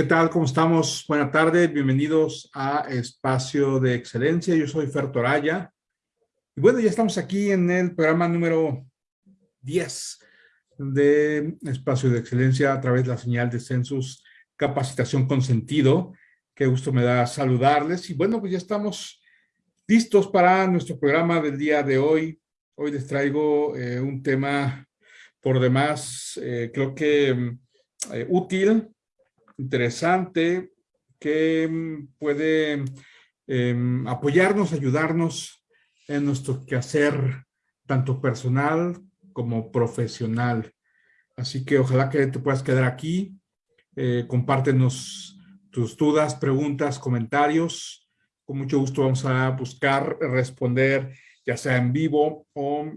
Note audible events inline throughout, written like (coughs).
¿Qué tal? ¿Cómo estamos? Buenas tardes, bienvenidos a Espacio de Excelencia. Yo soy Fer Toraya. Y bueno, ya estamos aquí en el programa número 10 de Espacio de Excelencia a través de la señal de Census Capacitación con Sentido. Qué gusto me da saludarles. Y bueno, pues ya estamos listos para nuestro programa del día de hoy. Hoy les traigo eh, un tema por demás, eh, creo que eh, útil, interesante que mm, puede em, apoyarnos, ayudarnos en nuestro quehacer, tanto personal como profesional. Así que ojalá que te puedas quedar aquí, eh, compártenos tus dudas, preguntas, comentarios. Con mucho gusto vamos a buscar responder, ya sea en vivo o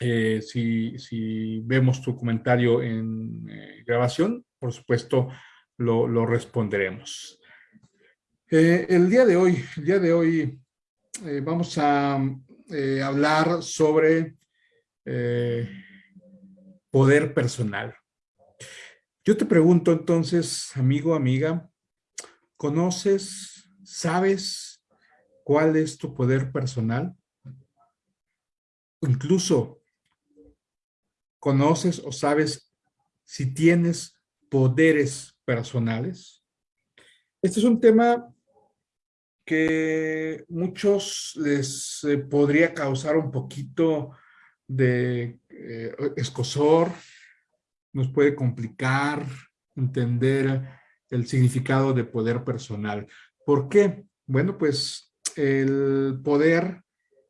eh, si, si, vemos tu comentario en eh, grabación, por supuesto, lo, responderemos. Eh, el día de hoy, el día de hoy eh, vamos a eh, hablar sobre poder personal. Yo te pregunto entonces, amigo, amiga, ¿conoces, sabes cuál es tu poder personal? Incluso, ¿conoces o sabes si tienes poderes personales. Este es un tema que muchos les eh, podría causar un poquito de eh, escosor, nos puede complicar entender el significado de poder personal. ¿Por qué? Bueno, pues el poder,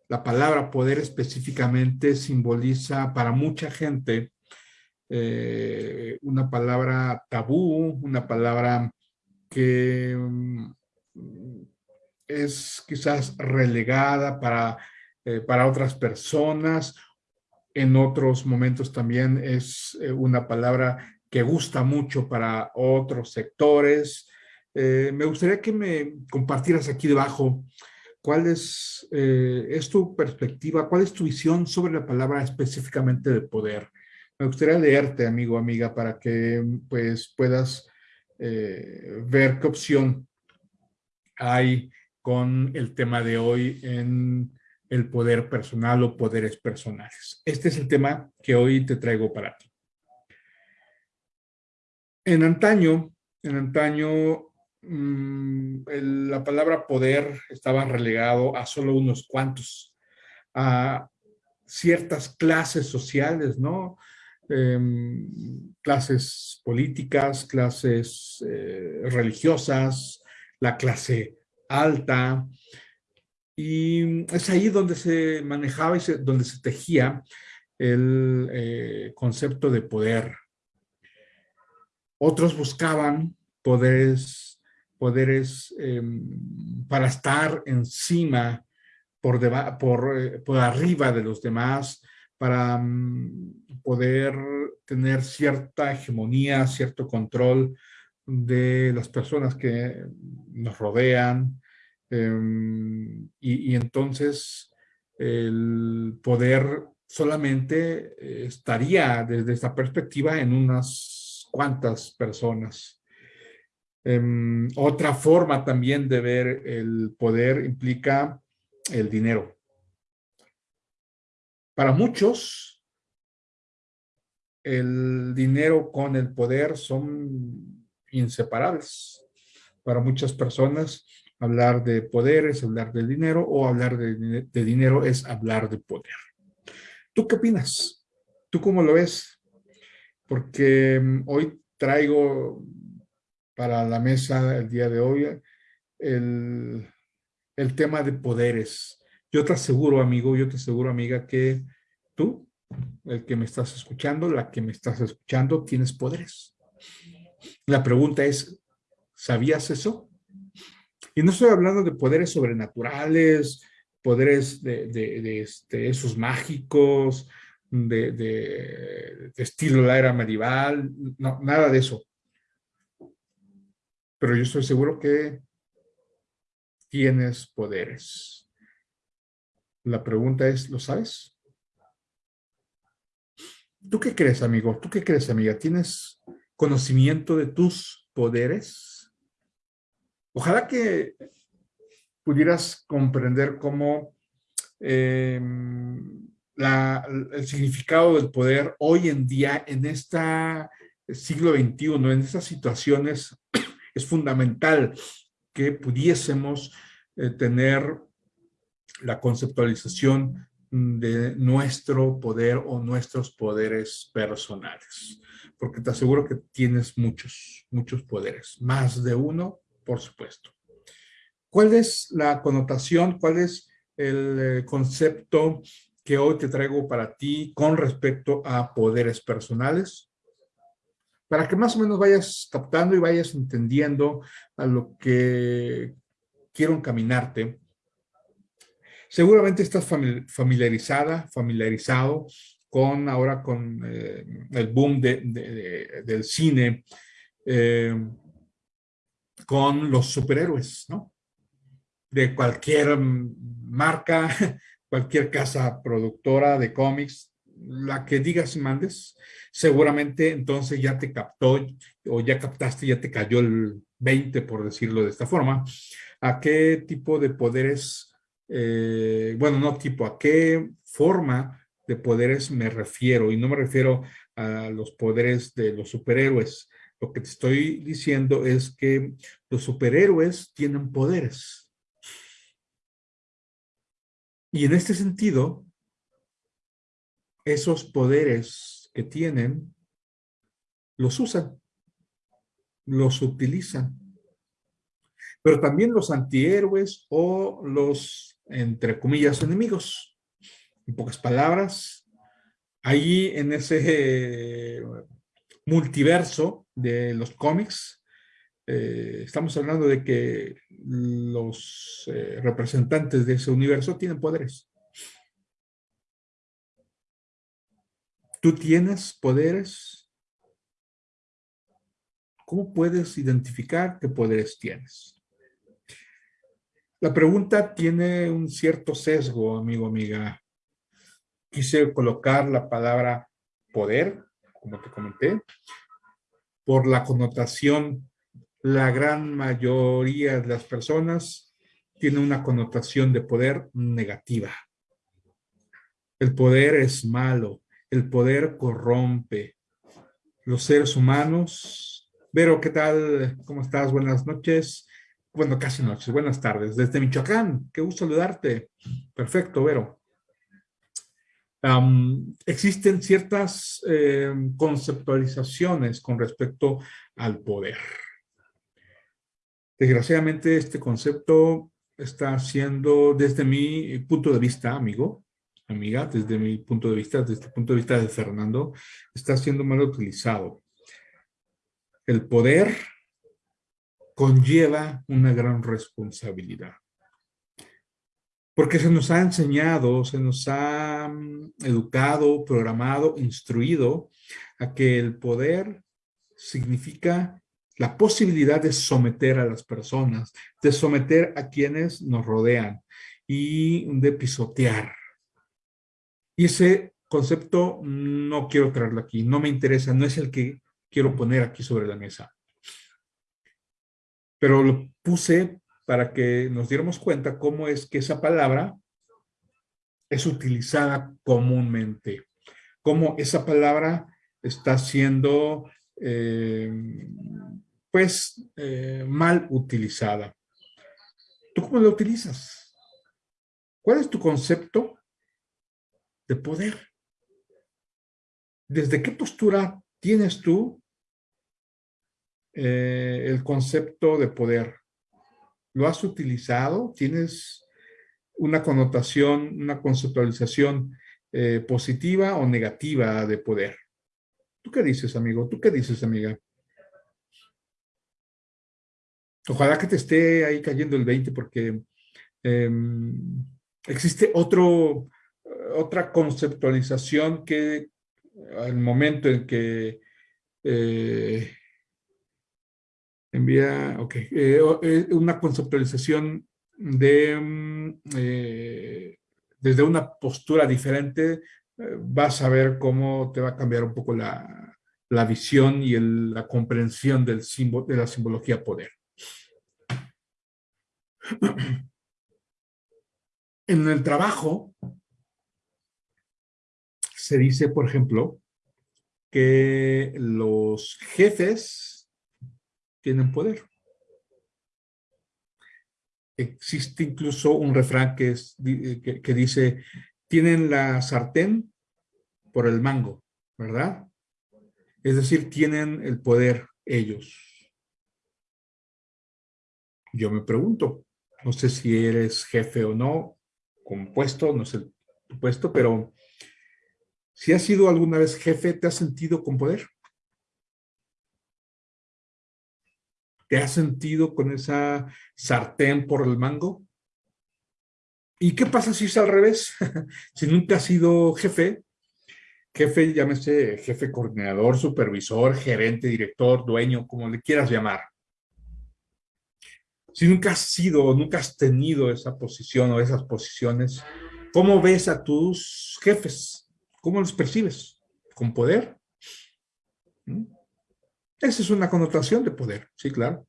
la palabra poder específicamente simboliza para mucha gente eh, una palabra tabú, una palabra que mm, es quizás relegada para, eh, para otras personas. En otros momentos también es eh, una palabra que gusta mucho para otros sectores. me gustaría que me compartieras aquí debajo cuál es, es tu perspectiva, cuál es tu visión sobre la palabra específicamente de poder. Me gustaría leerte, amigo, amiga, para que pues puedas eh, ver qué opción hay con el tema de hoy en el poder personal o poderes personales. Este es el tema que hoy te traigo para ti. En antaño, en antaño, mm, la palabra poder estaba relegado a solo unos cuantos, a ciertas clases sociales, ¿no? Em, clases políticas, clases eh, religiosas, la clase alta. Y es ahí donde se manejaba y donde se tejía el eh, concepto de poder. Otros buscaban poderes, poderes em, para estar encima, por, por, eh, por arriba de los demás, para mm, poder tener cierta hegemonía, cierto control de las personas que nos rodean. Em, y, entonces el poder solamente eh, estaría desde esta perspectiva en unas cuantas personas. Em, otra forma también de ver el poder implica el dinero. Para muchos, el dinero con el poder son inseparables. Para muchas personas, hablar de poder es hablar del dinero o hablar de, dinero es hablar de poder. ¿Tú qué opinas? ¿Tú cómo lo ves? Porque mm, hoy traigo para la mesa el día de hoy el, el tema de poderes. Yo te aseguro, amigo, yo te aseguro, amiga, que tú, el que me estás escuchando, la que me estás escuchando, tienes poderes. La pregunta es, ¿sabías eso? Y no estoy hablando de poderes sobrenaturales, poderes de, este, esos mágicos, de, de, estilo la era medieval, no, nada de eso. Pero yo estoy seguro que tienes poderes. La pregunta es, ¿lo sabes? ¿Tú qué crees, amigo? ¿Tú qué crees, amiga? ¿Tienes conocimiento de tus poderes? Ojalá que pudieras comprender cómo em, el significado del poder hoy en día en este siglo XXI, en estas situaciones, (clears throat) es fundamental que pudiésemos eh, tener la conceptualización de nuestro poder o nuestros poderes personales. Porque te aseguro que tienes muchos, muchos poderes. Más de uno, por supuesto. ¿Cuál es la connotación? ¿Cuál es el eh, concepto que hoy te traigo para ti con respecto a poderes personales? Para que más o menos vayas captando y vayas entendiendo a lo que quiero encaminarte Seguramente estás familiarizada, familiarizado con ahora con eh, el boom del cine, eh, con los superhéroes, ¿no? De cualquier marca, (laughs) cualquier casa productora de cómics, la que digas y mandes, seguramente entonces ya te captó o ya captaste, ya te cayó el 20, por decirlo de esta forma, a qué tipo de poderes eh, bueno, no tipo, a qué forma de poderes me refiero. Y no me refiero a los poderes de los superhéroes. Lo que te estoy diciendo es que los superhéroes tienen poderes. Y en este sentido, esos poderes que tienen, los usan, los utilizan. Pero también los antihéroes o los entre comillas, enemigos. En pocas palabras, ahí en ese eh, multiverso de los cómics, eh, estamos hablando de que los eh, representantes de ese universo tienen poderes. ¿Tú tienes poderes? ¿Cómo puedes identificar qué poderes tienes? La pregunta tiene un cierto sesgo, amigo, amiga. Quise colocar la palabra poder, como te comenté, por la connotación, la gran mayoría de las personas tiene una connotación de poder negativa. El poder es malo, el poder corrompe. Los seres humanos, Vero, ¿qué tal? ¿Cómo estás? Buenas noches bueno, casi noches, buenas tardes, desde Michoacán, qué gusto saludarte. Perfecto, Vero. existen ciertas em, conceptualizaciones con respecto al poder. Desgraciadamente este concepto está siendo, desde mi punto de vista, amigo, amiga, desde mi punto de vista, desde el punto de vista de Fernando, está siendo mal utilizado. El poder conlleva una gran responsabilidad. Porque se nos ha enseñado, se nos ha mm, educado, programado, instruido a que el poder significa la posibilidad de someter a las personas, de someter a quienes nos rodean y de pisotear. Y ese concepto no quiero traerlo aquí, no me interesa, no es el que quiero poner aquí sobre la mesa pero lo puse para que nos diéramos cuenta cómo es que esa palabra es utilizada comúnmente, cómo esa palabra está siendo eh, pues eh, mal utilizada. ¿Tú cómo la utilizas? ¿Cuál es tu concepto de poder? ¿Desde qué postura tienes tú eh, el concepto de poder? ¿Lo has utilizado? ¿Tienes una connotación, una conceptualización eh, positiva o negativa de poder? ¿Tú qué dices, amigo? ¿Tú qué dices, amiga? Ojalá que te esté ahí cayendo el 20 porque em, existe otro, otra conceptualización que al momento en que eh, Envía, ok. Eh, eh, una conceptualización de, mm, eh, desde una postura diferente, vas a ver cómo te va a cambiar un poco la, la visión y la comprensión del símbolo, de la simbología poder. (clears throat) En el trabajo se dice, por ejemplo, que los jefes tienen poder. Existe incluso un refrán que, que dice, tienen la sartén por el mango, ¿verdad? Es decir, tienen el poder ellos. Yo me pregunto, no sé si eres jefe o no, compuesto, no sé tu puesto, pero si has sido alguna vez jefe, ¿te has sentido con poder? ¿Te has sentido con esa sartén por el mango? ¿Y qué pasa si es al revés? (laughs) si nunca has sido jefe, jefe, llámese jefe coordinador, supervisor, gerente, director, dueño, como le quieras llamar. Si nunca has sido nunca has tenido esa posición o esas posiciones, ¿cómo ves a tus jefes? ¿Cómo los percibes? ¿Con poder? ¿Mm? Esa es una connotación de poder, sí, claro.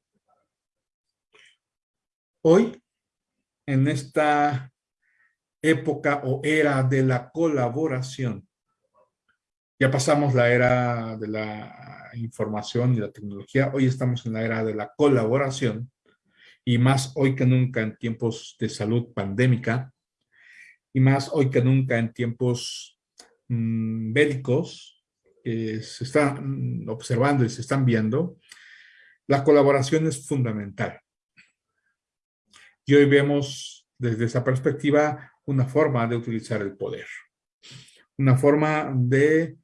Hoy, en esta época o era de la colaboración, ya pasamos la era de la información y la tecnología, hoy estamos en la era de la colaboración y más hoy que nunca en tiempos de salud pandémica y más hoy que nunca en tiempos mm, bélicos que se están observando y se están viendo, la colaboración es fundamental. Y hoy vemos desde esa perspectiva una forma de utilizar el poder, una forma de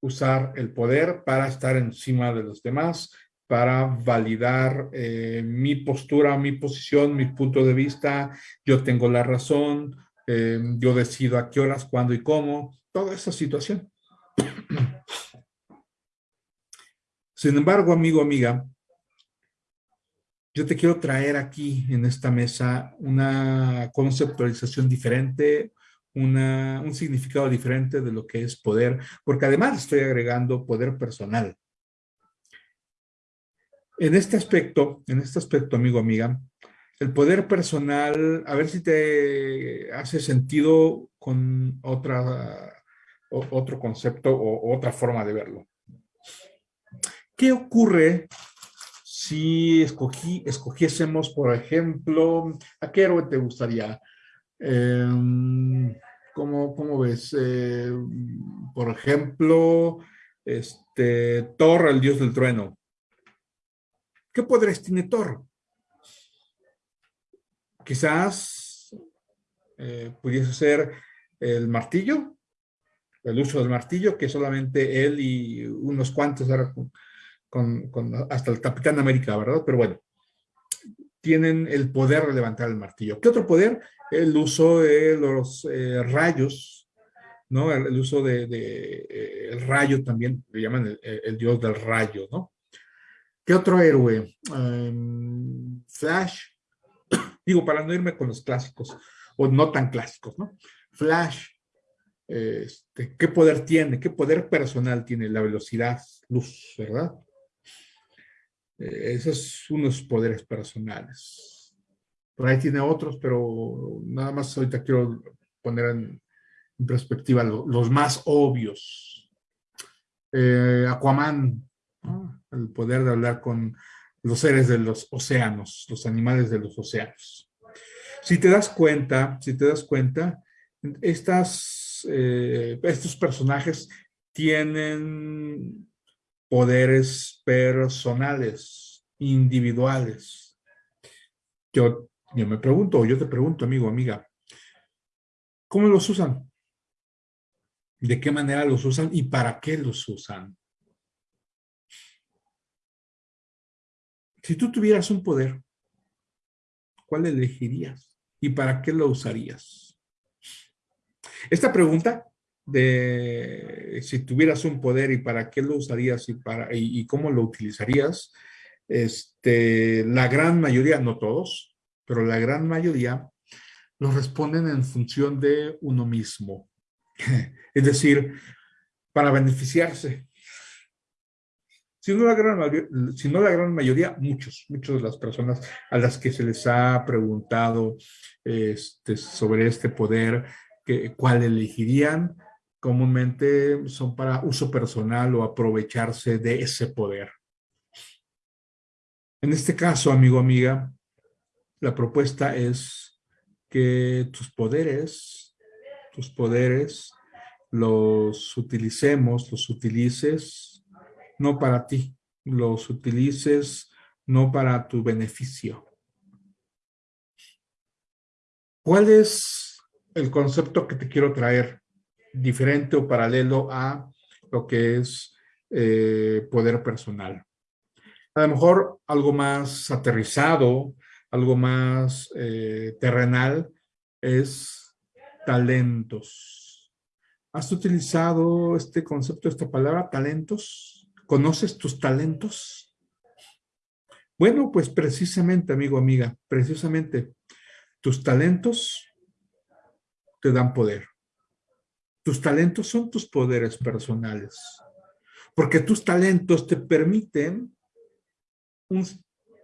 usar el poder para estar encima de los demás, para validar eh, mi postura, mi posición, mi punto de vista, yo tengo la razón, eh, yo decido a qué horas, cuándo y cómo, toda esa situación. Sin embargo, amigo, amiga, yo te quiero traer aquí en esta mesa una conceptualización diferente, un significado diferente de lo que es poder, porque además estoy agregando poder personal. En este aspecto, en este aspecto, amigo, amiga, el poder personal, a ver si te hace sentido con otra, otro concepto o otra forma de verlo. ¿Qué ocurre si escogiésemos, por ejemplo, ¿a qué héroe te gustaría? Em, ¿cómo, ves? Eh, por ejemplo, este, Thor, el dios del trueno. ¿Qué poderes tiene Thor? Quizás eh, pudiese ser el martillo, el uso del martillo, que solamente él y unos cuantos, con, hasta el Capitán América, ¿verdad? Pero bueno, tienen el poder de levantar el martillo. ¿Qué otro poder? El uso de los eh, rayos, ¿no? El, uso de, eh, el rayo también, le llaman el, dios del rayo, ¿no? ¿Qué otro héroe? Em, Flash, (coughs) digo, para no irme con los clásicos, o no tan clásicos, ¿no? Flash, este, ¿qué poder tiene? ¿Qué poder personal tiene? La velocidad, luz, ¿verdad? Eh, esos unos poderes personales. Por ahí tiene otros, pero nada más ahorita quiero poner en, perspectiva los más obvios. Eh, Aquaman, el poder de hablar con los seres de los océanos, los animales de los océanos. Si te das cuenta, si te das cuenta, estas, eh, estos personajes tienen poderes personales, individuales. Yo, yo me pregunto, yo te pregunto, amigo, amiga, ¿cómo los usan? ¿De qué manera los usan y para qué los usan? Si tú tuvieras un poder, ¿cuál elegirías? ¿Y para qué lo usarías? Esta pregunta de si tuvieras un poder y para qué lo usarías y, para, y, cómo lo utilizarías, este, la gran mayoría, no todos, pero la gran mayoría lo responden en función de uno mismo. (laughs) es decir, para beneficiarse. si no la gran si no la gran mayoría muchos, muchos de las personas a las que se les ha preguntado este, sobre este poder, que, cuál elegirían, comúnmente son para uso personal o aprovecharse de ese poder. En este caso, amigo, amiga, la propuesta es que tus poderes, tus poderes, los utilicemos, los utilices no para ti, los utilices no para tu beneficio. ¿Cuál es el concepto que te quiero traer? Diferente o paralelo a lo que es eh, poder personal. A lo mejor algo más aterrizado, algo más eh, terrenal, es talentos. ¿Has utilizado este concepto, esta palabra, talentos? ¿Conoces tus talentos? Bueno, pues precisamente, amigo, amiga, precisamente tus talentos te dan poder. Tus talentos son tus poderes personales. Porque tus talentos te permiten un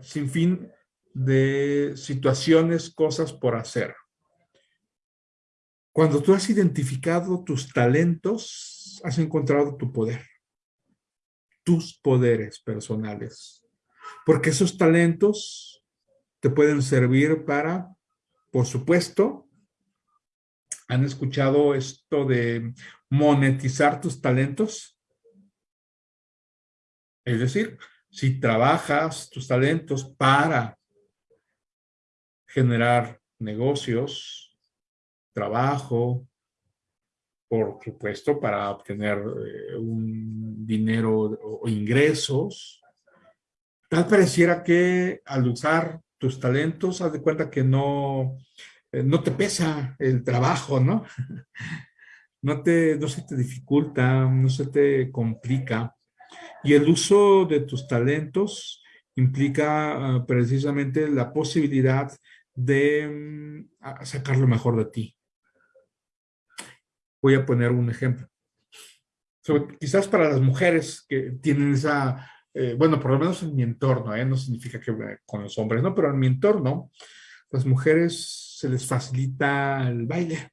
sinfín de situaciones, cosas por hacer. Cuando tú has identificado tus talentos, has encontrado tu poder, tus poderes personales. Porque esos talentos te pueden servir para, por supuesto, ¿han escuchado esto de monetizar tus talentos? Es decir, si trabajas tus talentos para generar negocios, trabajo, por supuesto, para obtener eh, un dinero o ingresos. Tal pareciera que al usar tus talentos, haz de cuenta que no, no te pesa el trabajo, ¿no? (laughs) No, te, no se te dificulta, no se te complica. Y el uso de tus talentos implica ah, precisamente la posibilidad de mm, sacar lo mejor de ti. Voy a poner un ejemplo. quizás para las mujeres que tienen esa, eh, bueno, por lo menos en mi entorno, ¿eh? no significa que con los hombres, ¿no? Pero en mi entorno, las mujeres se les facilita el baile.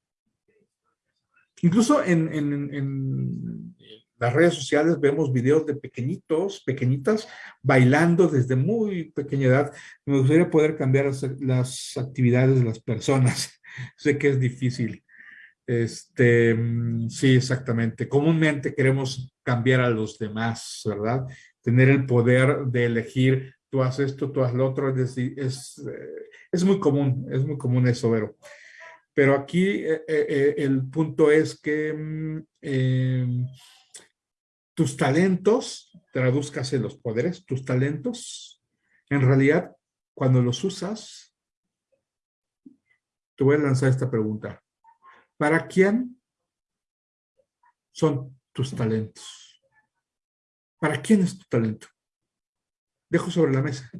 Incluso en, en las redes sociales vemos videos de pequeñitos, pequeñitas, bailando desde muy pequeña edad. Me gustaría poder cambiar las, actividades de las personas. (laughs) sé que es difícil. Este, sí, exactamente. Comúnmente queremos cambiar a los demás, ¿verdad? Tener el poder de elegir, tú haces esto, tú haces lo otro, es, es, eh, es muy común, es muy común eso, pero, pero aquí eh, eh, el punto es que mm, em, tus talentos, traduzcase los poderes, tus talentos, en realidad, cuando los usas, te voy a lanzar esta pregunta. ¿Para quién son tus talentos? ¿Para quién es tu talento? Dejo sobre la mesa.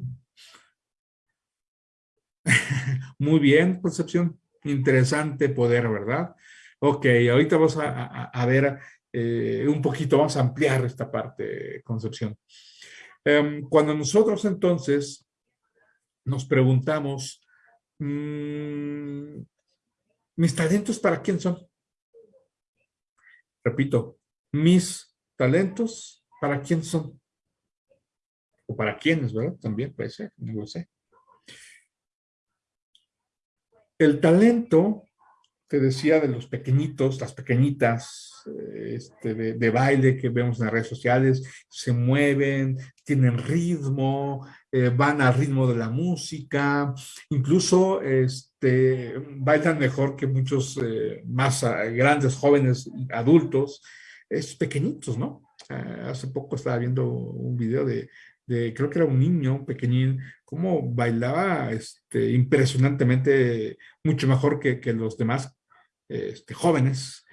(laughs) Muy bien, Concepción. Interesante poder, ¿verdad? Ok, ahorita vamos a ver eh, un poquito, vamos a ampliar esta parte, Concepción. Em, cuando nosotros entonces nos preguntamos, mm, ¿mis talentos para quién son? Repito, ¿mis talentos para quién son? Para quiénes, ¿verdad? También puede ser, no lo sé. El talento te decía de los pequeñitos, las pequeñitas este, de, baile que vemos en las redes sociales, se mueven, tienen ritmo, eh, van al ritmo de la música, incluso este, bailan mejor que muchos eh, más ah, grandes, jóvenes, adultos, es pequeñitos, ¿no? hace poco estaba viendo un video de, creo que era un niño pequeñín, cómo bailaba este, impresionantemente, mucho mejor que, que los demás este, jóvenes,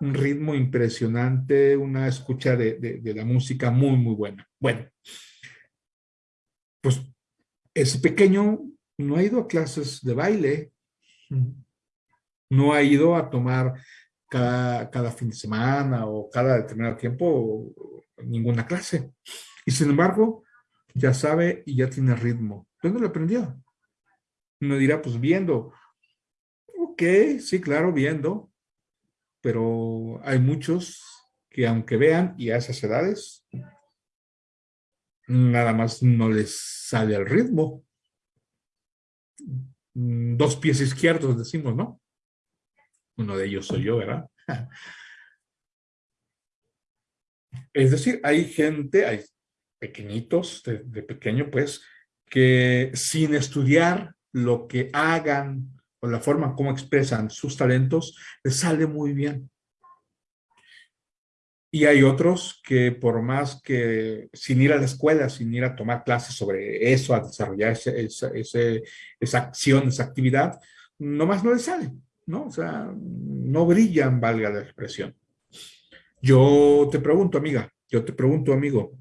un ritmo impresionante, una escucha de, la música muy, muy buena. Bueno, pues ese pequeño no ha ido a clases de baile, no ha ido a tomar cada, cada fin de semana o cada determinado tiempo ninguna clase. Y sin embargo, ya sabe y ya tiene ritmo. ¿Dónde lo aprendió? Uno dirá, pues viendo. Ok, sí, claro, viendo. Pero hay muchos que aunque vean y a esas edades, nada más no les sale el ritmo. Dos pies izquierdos decimos, ¿no? Uno de ellos soy yo, ¿verdad? (laughs) Es decir, hay gente, hay pequeñitos, de, pequeño, pues, que sin estudiar lo que hagan o la forma como expresan sus talentos, les sale muy bien. Y hay otros que por más que sin ir a la escuela, sin ir a tomar clases sobre eso, a desarrollar esa acción, esa actividad, nomás no les sale, ¿no? O sea, no brillan, valga la expresión. Yo te pregunto, amiga, yo te pregunto, amigo,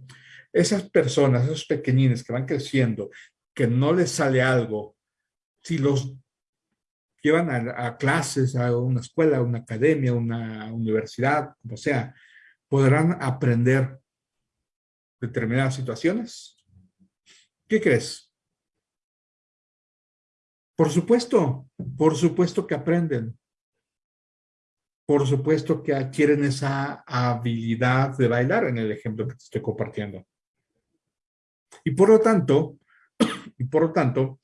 esas personas, esos pequeñines que van creciendo, que no les sale algo, si los llevan a, clases, a una escuela, a una academia, una universidad, como sea, podrán aprender determinadas situaciones. ¿Qué crees? Por supuesto, por supuesto que aprenden por supuesto que adquieren esa habilidad de bailar en el ejemplo que te estoy compartiendo. Y por lo tanto, (clears throat) y por lo tanto,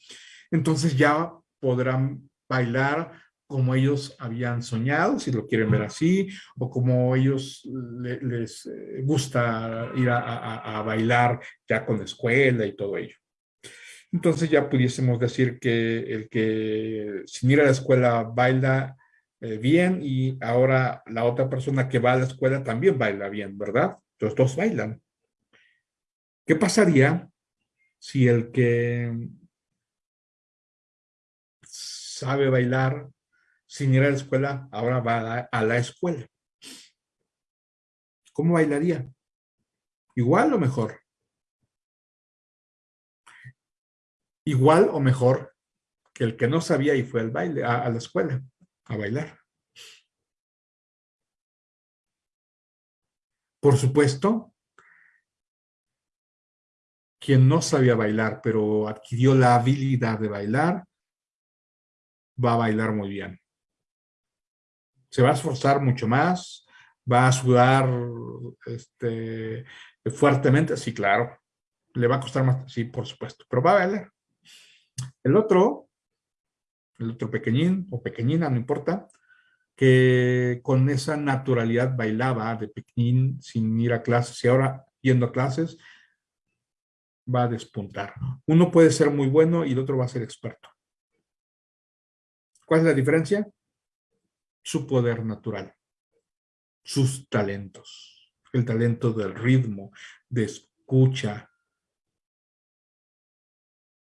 entonces ya podrán bailar como ellos habían soñado, si lo quieren ver así, o como ellos les eh, gusta ir a, bailar ya con la escuela y todo ello. Entonces ya pudiésemos decir que el que sin ir a la escuela baila eh, bien y ahora la otra persona que va a la escuela también baila bien, ¿verdad? Los dos bailan. ¿Qué pasaría si el que sabe bailar sin ir a la escuela ahora va a la escuela? ¿Cómo bailaría? ¿Igual o mejor? Igual o mejor que el que no sabía y fue al baile, a la escuela a bailar. Por supuesto, quien no sabía bailar, pero adquirió la habilidad de bailar, va a bailar muy bien. Se va a esforzar mucho más, va a sudar este, fuertemente, sí, claro. Le va a costar más, sí, por supuesto, pero va a bailar. El otro el otro pequeñín o pequeñina, no importa, que con esa naturalidad bailaba de pequeñín sin ir a clases y ahora yendo a clases, va a despuntar. Uno puede ser muy bueno y el otro va a ser experto. ¿Cuál es la diferencia? Su poder natural, sus talentos, el talento del ritmo, de escucha,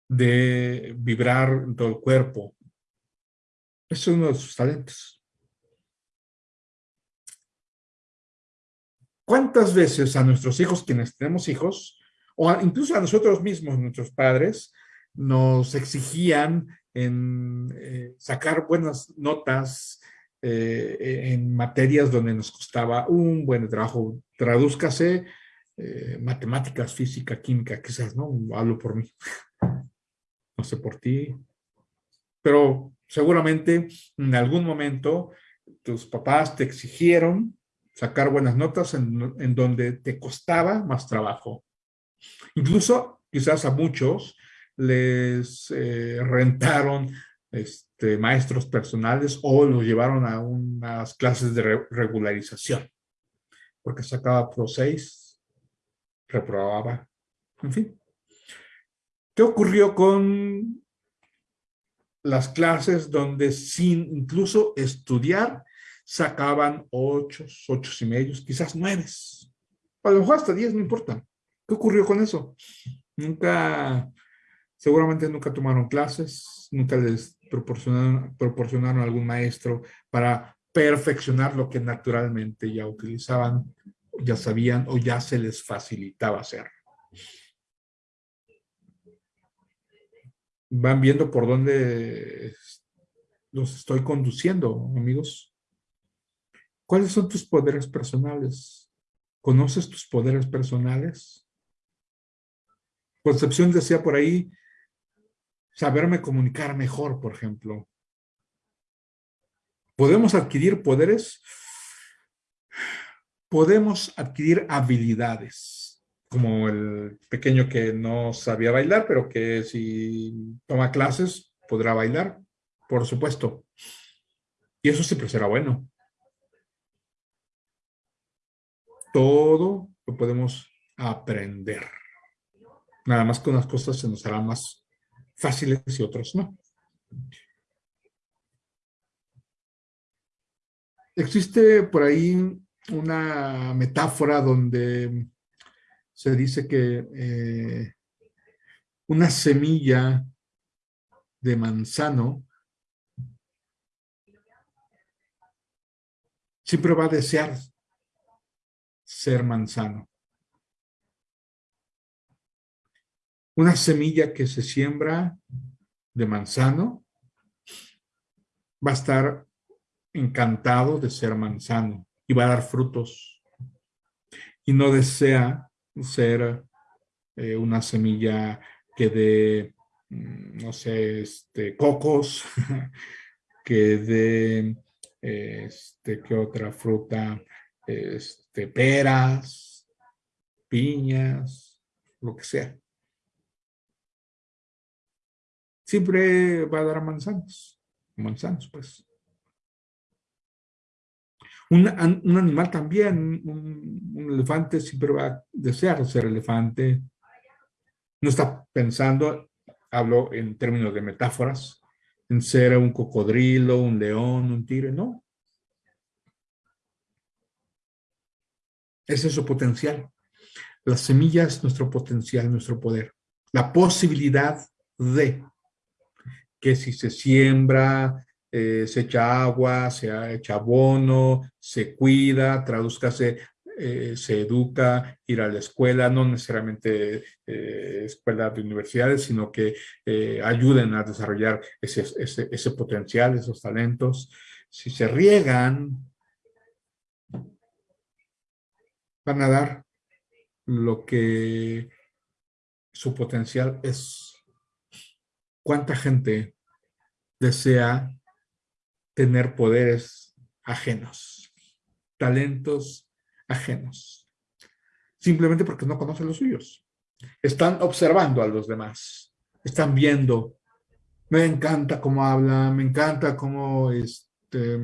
de vibrar todo el cuerpo, es uno de sus talentos. ¿Cuántas veces a nuestros hijos, quienes tenemos hijos, o incluso a nosotros mismos, nuestros padres, nos exigían en eh, sacar buenas notas eh, en materias donde nos costaba un buen trabajo. Tradúzcase eh, matemáticas, física, química, quizás, ¿no? Hablo por mí. (laughs) No sé por ti. Pero seguramente en algún momento tus papás te exigieron sacar buenas notas en, donde te costaba más trabajo. Incluso quizás a muchos les eh, rentaron este, maestros personales o los llevaron a unas clases de regularización, porque sacaba Pro 6, reprobaba, en fin. ¿Qué ocurrió con las clases donde sin incluso estudiar sacaban ocho, ocho y medios, quizás nueve. A lo mejor hasta diez, no importa. ¿Qué ocurrió con eso? Nunca, seguramente nunca tomaron clases, nunca les proporcionaron, algún maestro para perfeccionar lo que naturalmente ya utilizaban, ya sabían o ya se les facilitaba hacer. van viendo por dónde los estoy conduciendo, amigos. ¿Cuáles son tus poderes personales? ¿Conoces tus poderes personales? Concepción decía por ahí, saberme comunicar mejor, por ejemplo. ¿Podemos adquirir poderes? Podemos adquirir habilidades, como el pequeño que no sabía bailar, pero que si toma clases podrá bailar, por supuesto. Y eso siempre será bueno. Todo lo podemos aprender. Nada más que unas cosas se nos harán más fáciles y otras no. Existe por ahí una metáfora donde se dice que eh, una semilla de manzano siempre va a desear ser manzano. Una semilla que se siembra de manzano va a estar encantado de ser manzano y va a dar frutos. Y no desea ser eh, una semilla que dé, mm, no sé, este, cocos, (laughs) que dé, este, ¿qué otra fruta? Este, peras, piñas, lo que sea. Siempre va a dar manzanos, manzanos, pues. Un, animal también, un, elefante siempre va a desear ser elefante. No está pensando, hablo en términos de metáforas, en ser un cocodrilo, un león, un tigre, no. Ese es su potencial. La semilla es nuestro potencial, nuestro poder. La posibilidad de que si se siembra, eh, se echa agua, se echa abono, se cuida, traduzcase, eh, se educa, ir a la escuela, no necesariamente eh, escuela de universidades, sino que ayuden a desarrollar ese, ese potencial, esos talentos. Si se riegan, van a dar lo que su potencial es. ¿Cuánta gente desea tener poderes ajenos, talentos ajenos, simplemente porque no conocen los suyos. Están observando a los demás, están viendo, me encanta cómo habla, me encanta cómo este,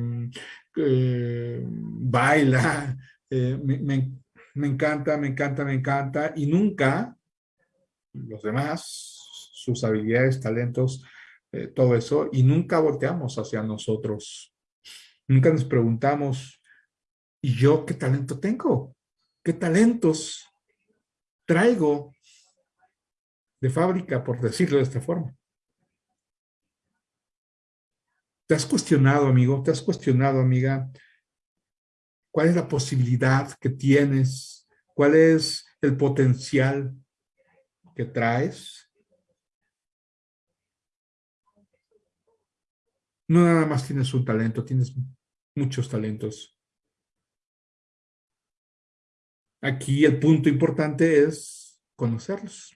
eh, baila, (laughs) eh, me encanta, me encanta, me encanta, y nunca los demás, sus habilidades, talentos, eh, todo eso, y nunca volteamos hacia nosotros. Nunca nos preguntamos, ¿y yo qué talento tengo? ¿Qué talentos traigo de fábrica, por decirlo de esta forma? ¿Te has cuestionado, amigo? ¿Te has cuestionado, amiga? ¿Cuál es la posibilidad que tienes? ¿Cuál es el potencial que traes? No nada más tienes un talento, tienes muchos talentos. Aquí el punto importante es conocerlos.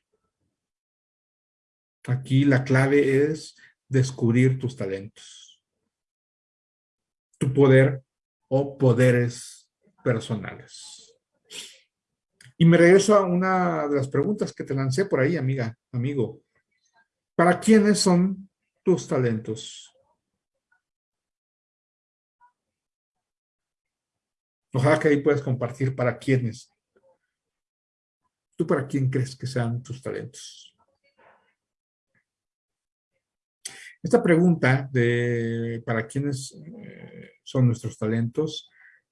Aquí la clave es descubrir tus talentos. Tu poder o poderes personales. Y me regreso a una de las preguntas que te lancé por ahí, amiga, amigo. ¿Para quiénes son tus talentos? Ojalá que ahí puedas compartir para quiénes. ¿Tú para quién crees que sean tus talentos? Esta pregunta de para quiénes eh, son nuestros talentos,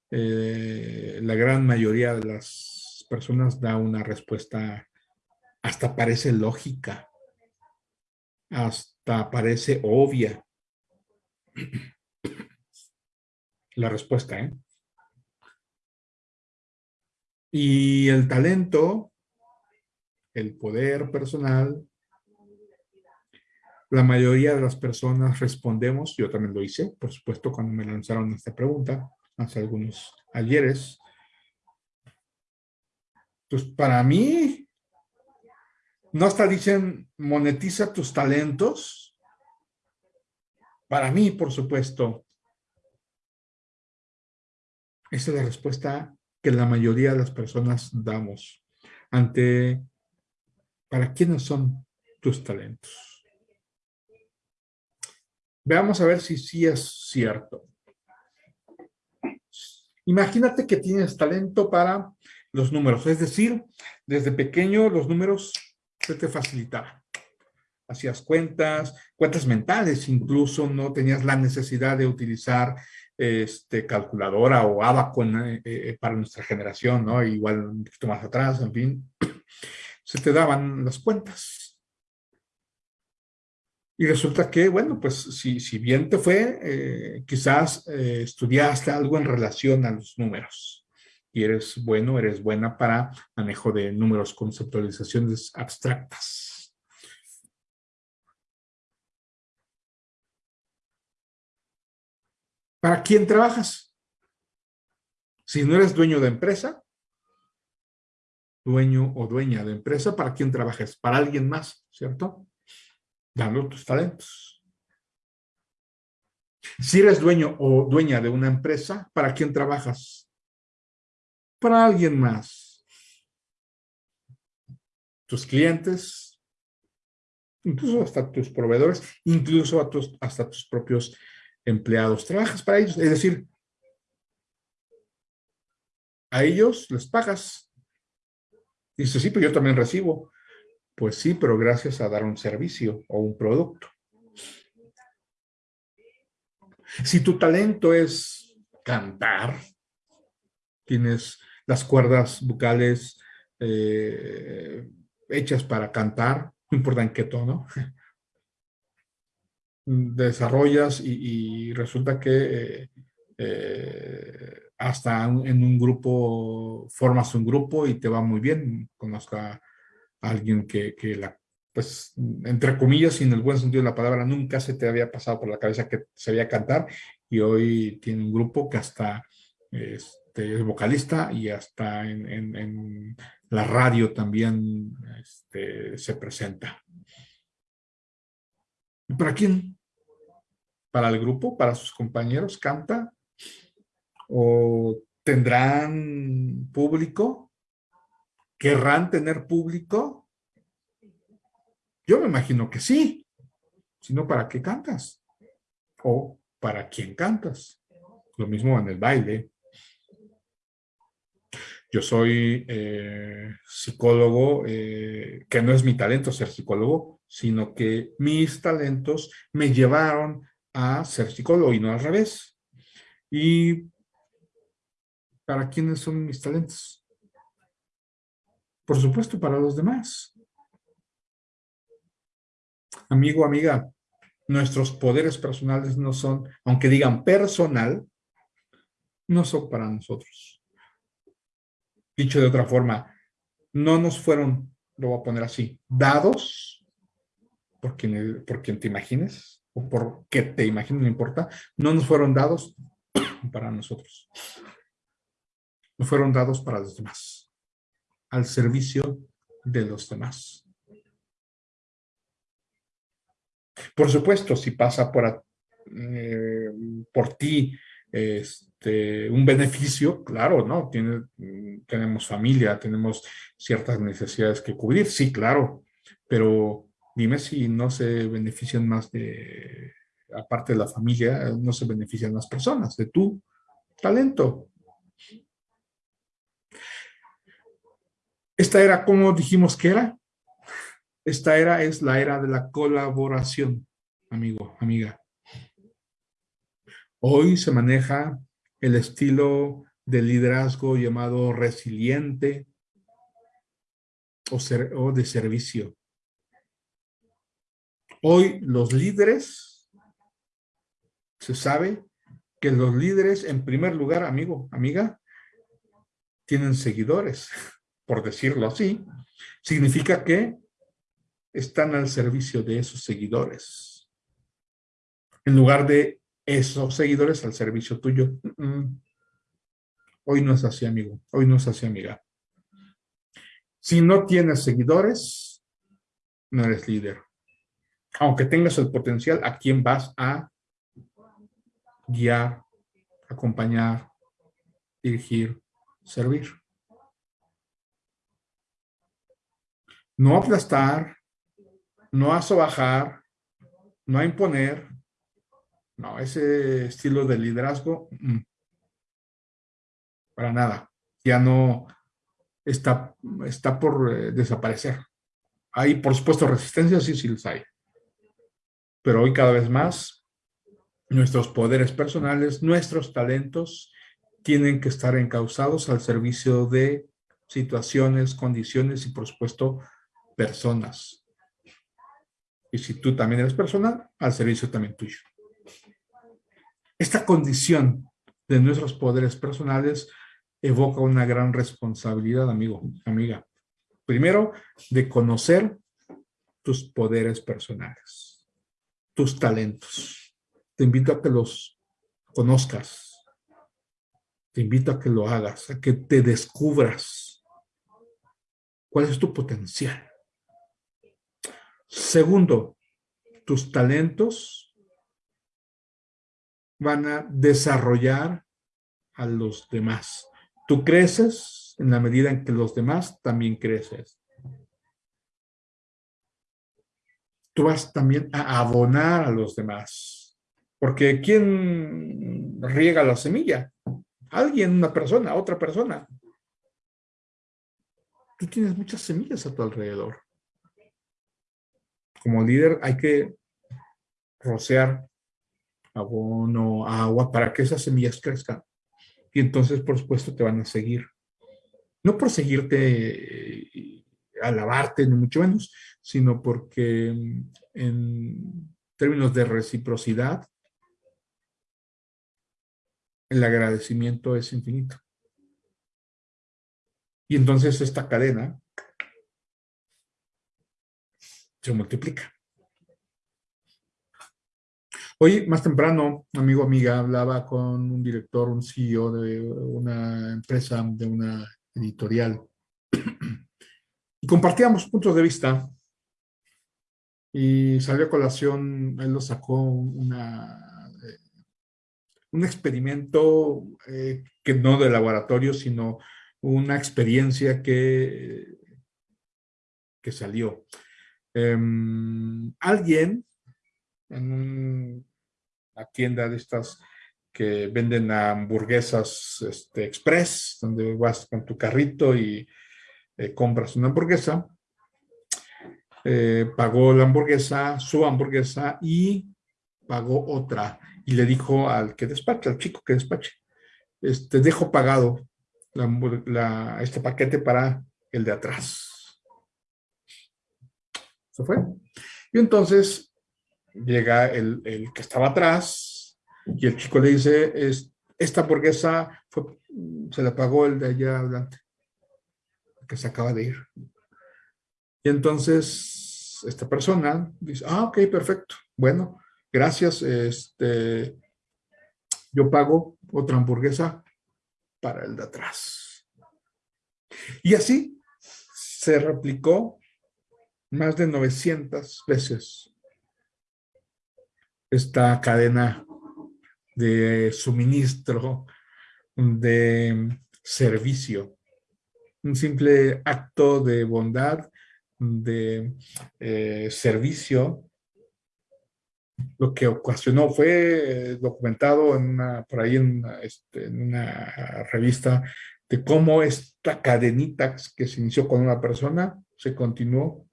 eh, la gran mayoría de las personas da una respuesta hasta parece lógica, hasta parece obvia. La respuesta, ¿eh? Y el talento, el poder personal, la mayoría de las personas respondemos, yo también lo hice, por supuesto, cuando me lanzaron esta pregunta, hace algunos ayeres, pues para mí, no hasta dicen monetiza tus talentos. Para mí, por supuesto, esa es la respuesta que la mayoría de las personas damos ante para quiénes son tus talentos. Veamos a ver si sí es cierto. Imagínate que tienes talento para los números, es decir, desde pequeño los números se te facilitaban. Hacías cuentas, cuentas mentales incluso, no tenías la necesidad de utilizar este, calculadora o abaco eh, eh, para nuestra generación, ¿no? Igual un poquito más atrás, en fin, (clears throat) se te daban las cuentas. Y resulta que, bueno, pues si, bien te fue, eh, quizás estudiaste algo en relación a los números. Y eres bueno, eres buena para manejo de números, conceptualizaciones abstractas. ¿Para quién trabajas? Si no eres dueño de empresa, dueño o dueña de empresa, ¿para quién trabajas? Para alguien más, ¿cierto? Dando tus talentos. Si eres dueño o dueña de una empresa, ¿para quién trabajas? Para alguien más. Tus clientes, incluso hasta tus proveedores, incluso hasta tus propios empleados, trabajas para ellos, es decir, a ellos les pagas. Dice, sí, pero yo también recibo. Pues sí, pero gracias a dar un servicio o un producto. Si tu talento es cantar, tienes las cuerdas bucales eh, hechas para cantar, no importa en qué tono, desarrollas y, resulta que eh, hasta en un grupo, formas un grupo y te va muy bien. Conozco a alguien que, la, pues, entre comillas, sin el buen sentido de la palabra, nunca se te había pasado por la cabeza que sabía cantar y hoy tiene un grupo que hasta este, es vocalista y hasta en, la radio también este, se presenta. ¿Para quién? ¿Para el grupo? ¿Para sus compañeros? ¿Canta? ¿O tendrán público? ¿Querrán tener público? Yo me imagino que sí. Si no, ¿para qué cantas? ¿O para quién cantas? Lo mismo en el baile. Yo soy eh, psicólogo, eh, que no es mi talento ser psicólogo, sino que mis talentos me llevaron a ser psicólogo y no al revés. ¿Y para quiénes son mis talentos? Por supuesto, para los demás. Amigo, amiga, nuestros poderes personales no son, aunque digan personal, no son para nosotros. Dicho de otra forma, no nos fueron, lo voy a poner así, dados por quien, por quien te imagines o por que te imagines, no importa, no nos fueron dados (coughs) para nosotros. No fueron dados para los demás, al servicio de los demás. Por supuesto, si pasa por, eh, por ti este, un beneficio, claro, ¿no? Tiene, tenemos familia, tenemos ciertas necesidades que cubrir, sí, claro, pero Dime si no se benefician más de, aparte de la familia, no se benefician más personas de tu talento. Esta era, ¿cómo dijimos que era? Esta era es la era de la colaboración, amigo, amiga. Hoy se maneja el estilo de liderazgo llamado resiliente o de servicio. Hoy los líderes, se sabe que los líderes, en primer lugar, amigo, amiga, tienen seguidores, (laughs) por decirlo así. Significa que están al servicio de esos seguidores. En lugar de esos seguidores al servicio tuyo. Hoy no es así, amigo. Hoy no es así, amiga. Si no tienes seguidores, no eres líder. Aunque tengas el potencial, ¿a quién vas a guiar, acompañar, dirigir, servir? No aplastar, no a sobajar, no imponer. No, ese estilo de liderazgo, mm, para nada. Ya no está, está por eh, desaparecer. Hay, por supuesto, resistencias, sí, sí los hay. Pero hoy cada vez más, nuestros poderes personales, nuestros talentos, tienen que estar encausados al servicio de situaciones, condiciones y, por supuesto, personas. Y si tú también eres persona, al servicio también tuyo. Esta condición de nuestros poderes personales evoca una gran responsabilidad, amigo, amiga. Primero, de conocer tus poderes personales, tus talentos. Te invito a que los conozcas. Te invito a que lo hagas, a que te descubras. ¿Cuál es tu potencial? Segundo, tus talentos van a desarrollar a los demás. Tú creces en la medida en que los demás también creces. Tú vas también a abonar a los demás. Porque ¿quién riega la semilla? Alguien, una persona, otra persona. Tú tienes muchas semillas a tu alrededor como líder hay que rociar abono, agua, para que esas semillas crezcan. Y entonces, por supuesto, te van a seguir. No por seguirte, eh, alabarte, ni mucho menos, sino porque mm, en términos de reciprocidad, el agradecimiento es infinito. Y entonces esta cadena se multiplica. Hoy, más temprano, amigo, amiga, hablaba con un director, un CEO de una empresa, de una editorial, (clears throat) y compartíamos puntos de vista, y salió a colación, él lo sacó una, eh, un experimento eh, que no de laboratorio, sino una experiencia que, que salió. Em, alguien en una tienda de estas que venden hamburguesas este, express, donde vas con tu carrito y eh, compras una hamburguesa, eh, pagó la hamburguesa, su hamburguesa y pagó otra. Y le dijo al que despacha, al chico que despache, este, dejo pagado este paquete para el de atrás se fue. Y entonces llega el, que estaba atrás y el chico le dice, es, esta hamburguesa se la pagó el de allá adelante, que se acaba de ir. Y entonces esta persona dice, ah, ok, perfecto. Bueno, gracias. Este, yo pago otra hamburguesa para el de atrás. Y así se replicó más de 900 veces esta cadena de suministro, de servicio. Un simple acto de bondad, de eh, servicio, lo que ocasionó fue documentado en una, por ahí en este, en una revista de cómo esta cadenita que se inició con una persona se continuó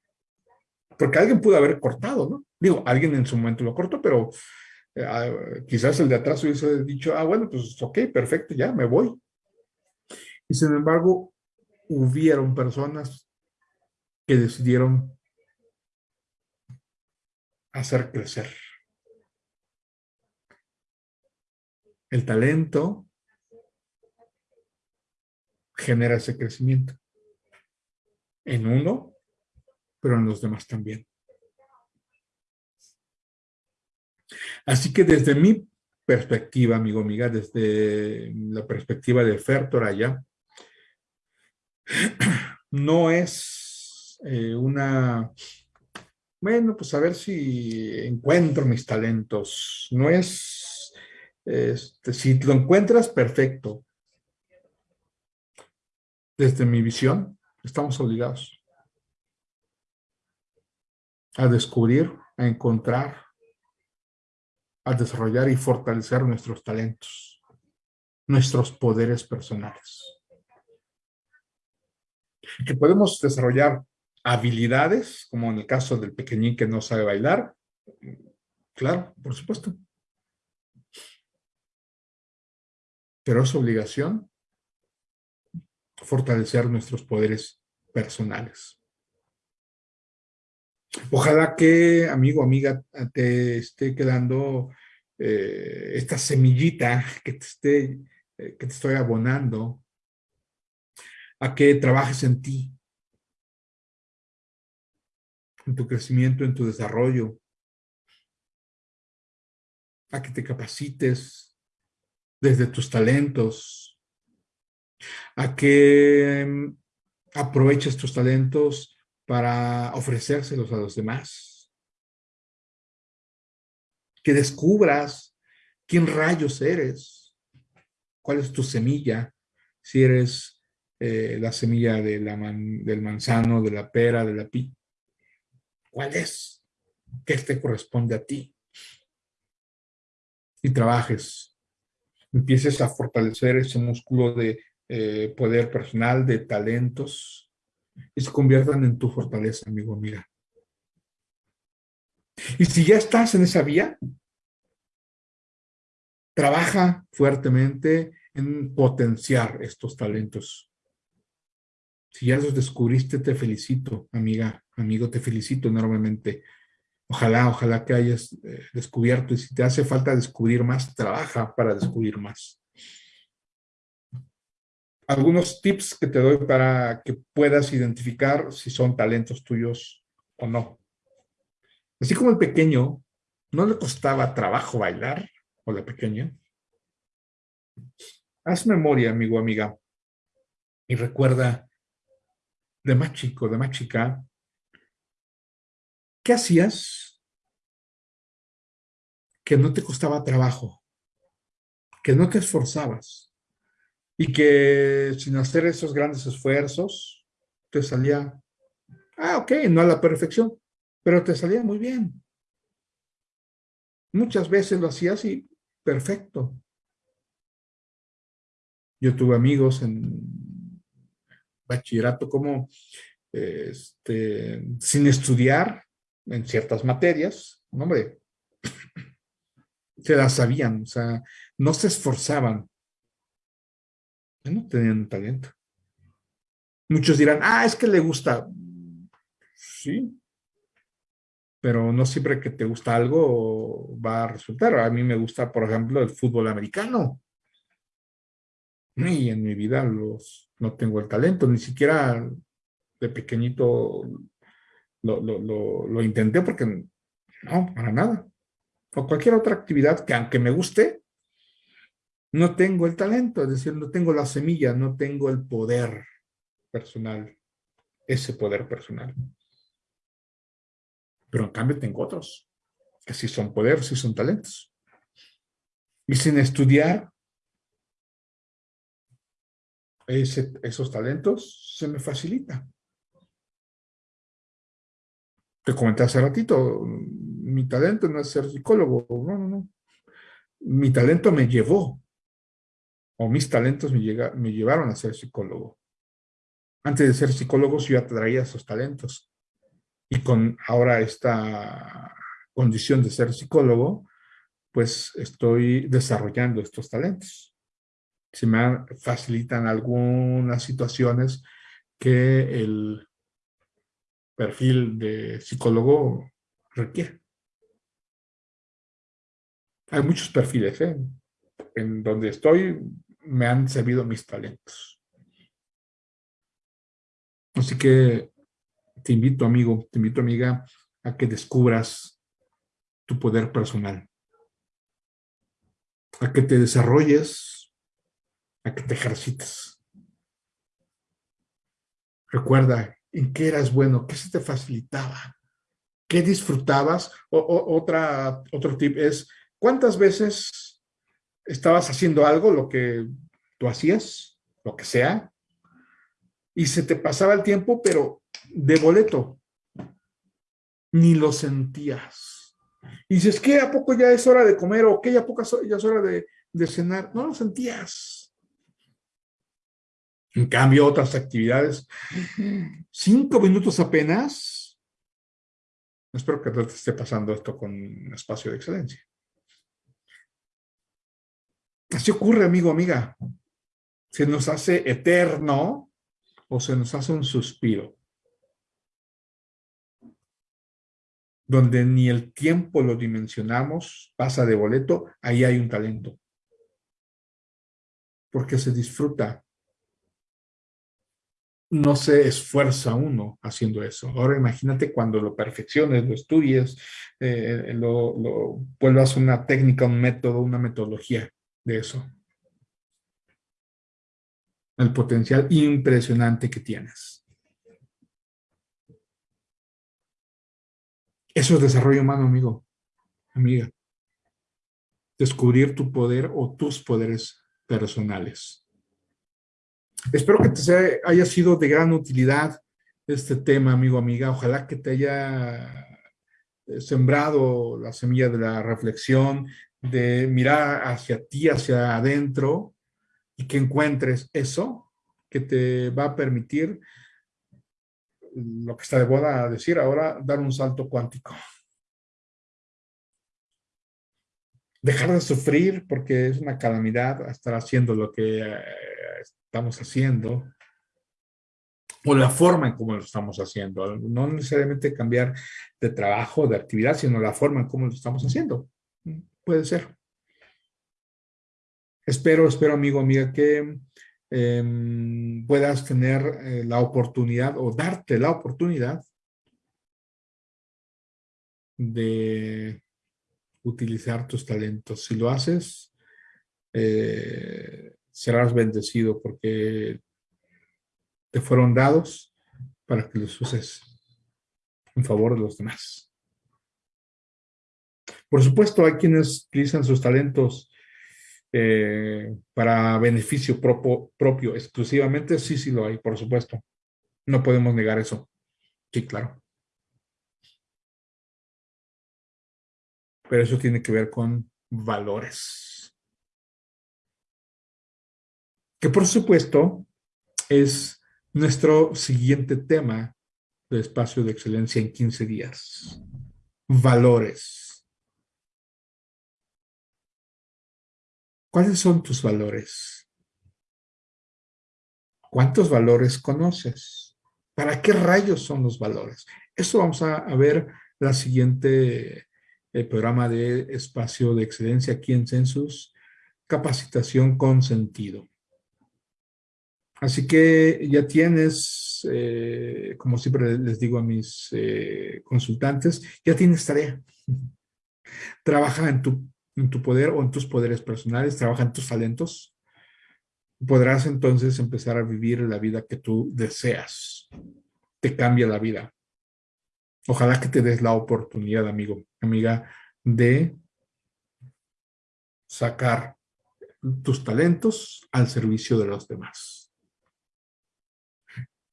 porque alguien pudo haber cortado, ¿no? Digo, alguien en su momento lo cortó, pero eh, ah, quizás el de atrás hubiese dicho, ah, bueno, pues ok, perfecto, ya me voy. Y sin embargo, hubieron personas que decidieron hacer crecer. El talento genera ese crecimiento en uno pero en los demás también. Así que desde mi perspectiva, amigo, amiga, desde la perspectiva de Fer Toraya, no es eh, una, bueno, pues a ver si encuentro mis talentos. No es, este, si lo encuentras, perfecto. Desde mi visión, estamos obligados a descubrir, a encontrar, a desarrollar y fortalecer nuestros talentos, nuestros poderes personales. Que podemos desarrollar habilidades, como en el caso del pequeñín que no sabe bailar, claro, por supuesto. Pero es obligación fortalecer nuestros poderes personales. Ojalá que, amigo, amiga, te esté quedando eh, esta semillita que te, esté, eh, que te estoy abonando a que trabajes en ti, en tu crecimiento, en tu desarrollo, a que te capacites desde tus talentos, a que mm, aproveches tus talentos para ofrecérselos a los demás. Que descubras quién rayos eres, cuál es tu semilla, si eres eh, la semilla de la del manzano, de la pera, de la pi. ¿Cuál es? ¿Qué te corresponde a ti? Y trabajes. Empieces a fortalecer ese músculo de eh, poder personal, de talentos, y se conviertan en tu fortaleza, amigo, amiga. Y si ya estás en esa vía, trabaja fuertemente en potenciar estos talentos. Si ya los descubriste, te felicito, amiga, amigo, te felicito enormemente. Ojalá, ojalá que hayas eh, descubierto y si te hace falta descubrir más, trabaja para descubrir más algunos tips que te doy para que puedas identificar si son talentos tuyos o no. Así como el pequeño no le costaba trabajo bailar, o la pequeña, haz memoria, amigo, amiga, y recuerda de más chico, de más chica, ¿qué hacías que no te costaba trabajo, que no te esforzabas? y que sin hacer esos grandes esfuerzos, te salía, ah, ok, no a la perfección, pero te salía muy bien. Muchas veces lo hacía así, perfecto. Yo tuve amigos en bachillerato como, este, sin estudiar en ciertas materias, hombre, se las sabían, o sea, no se esforzaban, no tenían talento. Muchos dirán, ah, es que le gusta. Sí. Pero no siempre que te gusta algo va a resultar. A mí me gusta, por ejemplo, el fútbol americano. Y en mi vida los, no tengo el talento, ni siquiera de pequeñito lo, lo intenté porque no, para nada. O cualquier otra actividad que aunque me guste, no tengo el talento, es decir, no tengo la semilla, no tengo el poder personal, ese poder personal. Pero en cambio tengo otros, que sí son poderes, sí son talentos. Y sin estudiar esos talentos, se me facilita. Te comenté hace ratito, mi talento no es ser psicólogo, no, no, no. Mi talento me llevó o mis talentos me, me llevaron a ser psicólogo. Antes de ser psicólogo yo atraía esos talentos. Y con ahora esta condición de ser psicólogo, pues estoy desarrollando estos talentos. Se me facilitan algunas situaciones que el perfil de psicólogo requiere. Hay muchos perfiles, ¿eh? En donde estoy, me han servido mis talentos. Así que te invito, amigo, te invito, amiga, a que descubras tu poder personal. A que te desarrolles, a que te ejercites. Recuerda en qué eras bueno, qué se te facilitaba, qué disfrutabas. O, otra, otro tip es, ¿cuántas veces estabas haciendo algo, lo que tú hacías, lo que sea, y se te pasaba el tiempo, pero de boleto, ni lo sentías. Y dices, ¿qué? ¿A poco ya es hora de comer? ¿O qué? ¿A poco ya es hora de, de cenar? No lo sentías. En cambio, otras actividades, cinco minutos apenas. Espero que te esté pasando esto con un espacio de excelencia. Así ocurre, amigo, amiga. Se nos hace eterno o se nos hace un suspiro. Donde ni el tiempo lo dimensionamos, pasa de boleto, ahí hay un talento. Porque se disfruta. No se esfuerza uno haciendo eso. Ahora imagínate cuando lo perfecciones, lo estudies, eh, lo, lo vuelvas una técnica, un método, una metodología de eso. El potencial impresionante que tienes. Eso es desarrollo humano, amigo, amiga. Descubrir tu poder o tus poderes personales. Espero que te haya sido de gran utilidad este tema, amigo, amiga. Ojalá que te haya eh, sembrado la semilla de la reflexión, de mirar hacia ti, hacia adentro, y que encuentres eso que te va a permitir lo que está de moda decir ahora, dar un salto cuántico. Dejar de sufrir porque es una calamidad estar haciendo lo que eh, estamos haciendo o la forma en cómo lo estamos haciendo. No necesariamente cambiar de trabajo, de actividad, sino la forma en cómo lo estamos haciendo. Puede ser. Espero, espero, amigo, amiga, que em, puedas tener eh, la oportunidad o darte la oportunidad de utilizar tus talentos. Si lo haces, eh, serás bendecido porque te fueron dados para que los uses en favor de los demás. Por supuesto, hay quienes utilizan sus talentos eh, para beneficio propio, propio exclusivamente. Sí, sí lo hay, por supuesto. No podemos negar eso. Sí, claro. Pero eso tiene que ver con valores. Que por supuesto es nuestro siguiente tema de espacio de excelencia en 15 días. Valores. ¿Cuáles son tus valores? ¿Cuántos valores conoces? ¿Para qué rayos son los valores? Esto vamos a, ver la siguiente el programa de espacio de excelencia aquí en Census, capacitación con sentido. Así que ya tienes, eh, como siempre les digo a mis eh, consultantes, ya tienes tarea. (laughs) Trabaja en tu en tu poder o en tus poderes personales, trabaja en tus talentos, podrás entonces empezar a vivir la vida que tú deseas. Te cambia la vida. Ojalá que te des la oportunidad, amigo, amiga, de sacar tus talentos al servicio de los demás.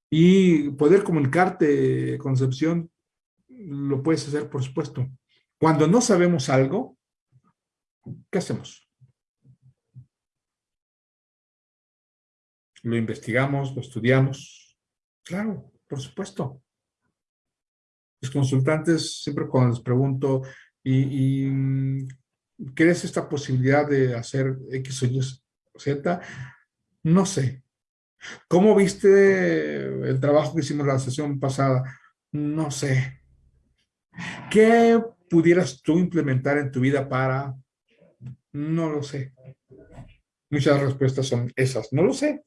Y poder comunicarte, Concepción, lo puedes hacer, por supuesto. Cuando no sabemos algo, ¿Qué hacemos? Lo investigamos, lo estudiamos. Claro, por supuesto. Los consultantes, siempre cuando les pregunto, ¿y, y crees esta posibilidad de hacer X o Y Z? No sé. ¿Cómo viste el trabajo que hicimos la sesión pasada? No sé. ¿Qué pudieras tú implementar en tu vida para no lo sé. Muchas respuestas son esas. No lo sé.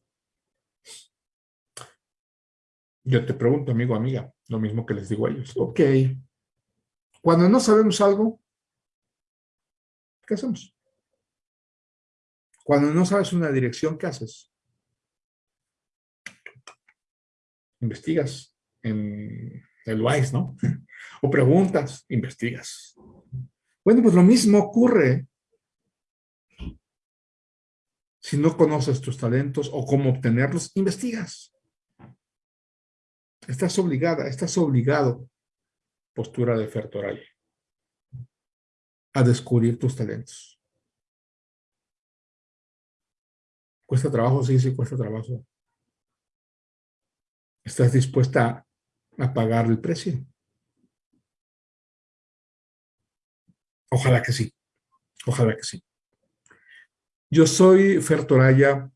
Yo te pregunto, amigo, amiga, lo mismo que les digo a ellos. Ok. Cuando no sabemos algo, ¿qué hacemos? Cuando no sabes una dirección, ¿qué haces? Investigas en el WISE, ¿no? (laughs) O preguntas, investigas. Bueno, pues lo mismo ocurre si no conoces tus talentos o cómo obtenerlos, investigas. Estás obligada, estás obligado, postura de Fertoray, a descubrir tus talentos. ¿Cuesta trabajo? Sí, sí, cuesta trabajo. ¿Estás dispuesta a pagar el precio? Ojalá que sí. Ojalá que sí. Yo soy Fer Toraya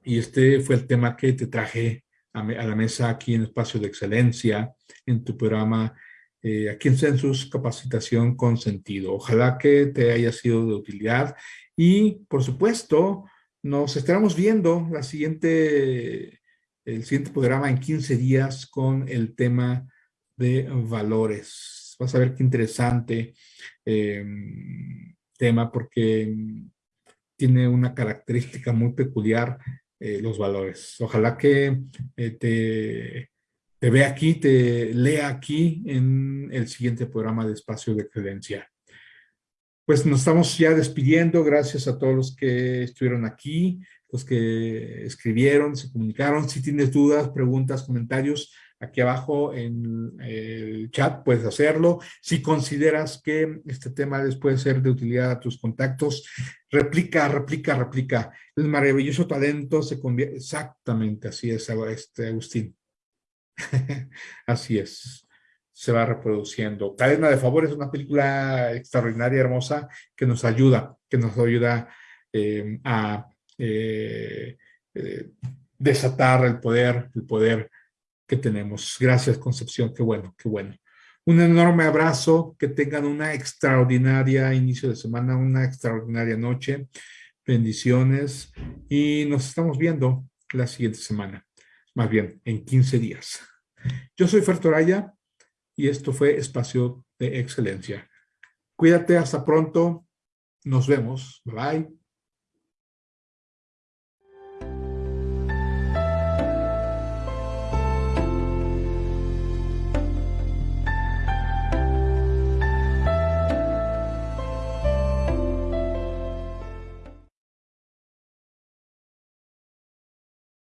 y este fue el tema que te traje a, la mesa aquí en Espacio de Excelencia, en tu programa eh, aquí en Census Capacitación con Sentido. Ojalá que te haya sido de utilidad y, por supuesto, nos estaremos viendo la siguiente, el siguiente programa en 15 días con el tema de valores. Vas a ver qué interesante em, tema porque tiene una característica muy peculiar, eh, los valores. Ojalá que eh, te, vea aquí, te lea aquí en el siguiente programa de Espacio de Credencia. Pues nos estamos ya despidiendo. Gracias a todos los que estuvieron aquí, los que escribieron, se comunicaron. Si tienes dudas, preguntas, comentarios, aquí abajo en el chat puedes hacerlo. Si consideras que este tema les puede ser de utilidad a tus contactos, replica, replica, replica. El maravilloso talento se convierte, exactamente así es, este Agustín. (laughs) así es, se va reproduciendo. Cadena de Favor es una película extraordinaria, hermosa, que nos ayuda, que nos ayuda eh, a eh, eh, desatar el poder, el poder que tenemos. Gracias, Concepción. Qué bueno, qué bueno. Un enorme abrazo, que tengan una extraordinaria inicio de semana, una extraordinaria noche. Bendiciones y nos estamos viendo la siguiente semana, más bien en 15 días. Yo soy Fertoraya y esto fue Espacio de Excelencia. Cuídate, hasta pronto. Nos vemos. Bye bye.